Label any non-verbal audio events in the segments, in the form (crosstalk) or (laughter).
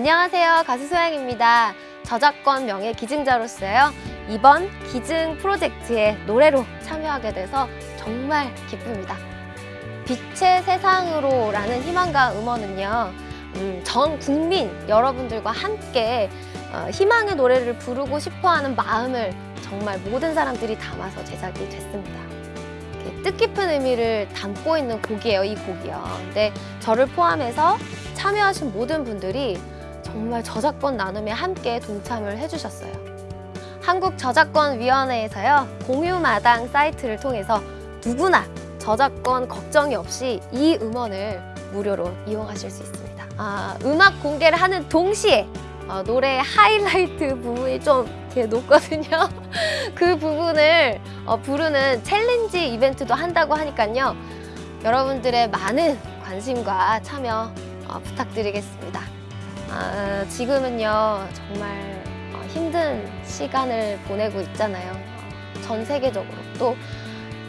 안녕하세요. 가수 소양입니다. 저작권 명예 기증자로서요. 이번 기증 프로젝트에 노래로 참여하게 돼서 정말 기쁩니다. 빛의 세상으로 라는 희망과 음원은요. 음, 전 국민 여러분들과 함께 어, 희망의 노래를 부르고 싶어하는 마음을 정말 모든 사람들이 담아서 제작이 됐습니다. 뜻깊은 의미를 담고 있는 곡이에요, 이 곡이요. 근데 저를 포함해서 참여하신 모든 분들이 정말 저작권 나눔에 함께 동참을 해주셨어요. 한국저작권위원회에서요, 공유마당 사이트를 통해서 누구나 저작권 걱정이 없이 이 음원을 무료로 이용하실 수 있습니다. 아, 음악 공개를 하는 동시에 어, 노래 하이라이트 부분이 좀 이렇게 높거든요. (laughs) 그 부분을 어, 부르는 챌린지 이벤트도 한다고 하니까요. 여러분들의 많은 관심과 참여 어, 부탁드리겠습니다. 아, 지금은요 정말 어, 힘든 시간을 보내고 있잖아요. 어, 전 세계적으로 또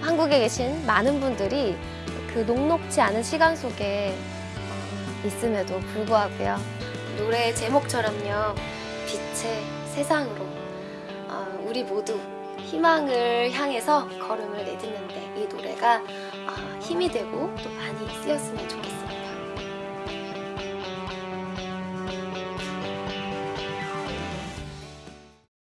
한국에 계신 많은 분들이 그 녹록지 않은 시간 속에 어, 있음에도 불구하고요. 노래의 제목처럼요. 빛의 세상으로 어, 우리 모두 희망을 향해서 걸음을 내딛는데 이 노래가 어, 힘이 되고 또 많이 쓰였으면 좋겠습니다.